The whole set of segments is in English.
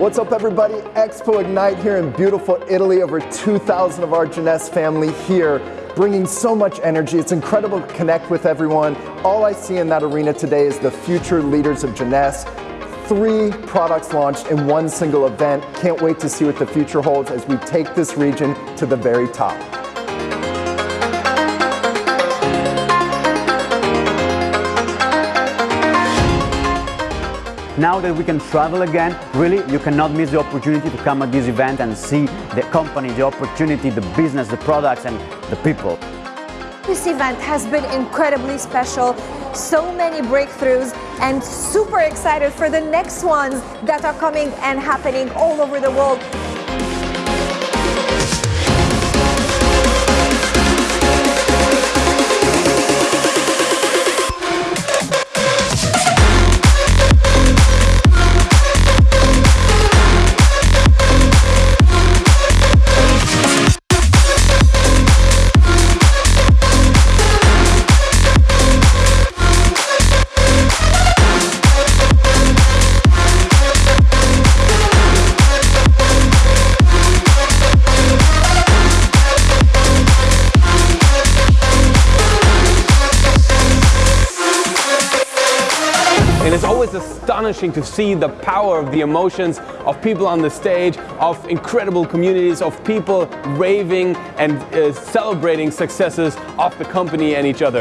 What's up everybody? Expo Ignite here in beautiful Italy. Over 2,000 of our Jeunesse family here bringing so much energy. It's incredible to connect with everyone. All I see in that arena today is the future leaders of Jeunesse. Three products launched in one single event. Can't wait to see what the future holds as we take this region to the very top. Now that we can travel again, really, you cannot miss the opportunity to come at this event and see the company, the opportunity, the business, the products, and the people. This event has been incredibly special, so many breakthroughs, and super excited for the next ones that are coming and happening all over the world. And it's always astonishing to see the power of the emotions of people on the stage, of incredible communities, of people raving and uh, celebrating successes of the company and each other.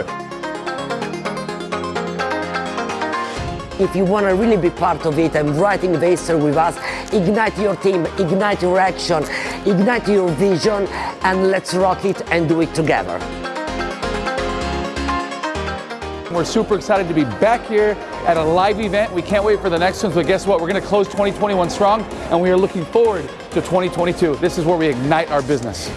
If you want to really be part of it and writing the history with us, ignite your team, ignite your action, ignite your vision, and let's rock it and do it together. We're super excited to be back here at a live event. We can't wait for the next ones, but guess what? We're going to close 2021 strong, and we are looking forward to 2022. This is where we ignite our business.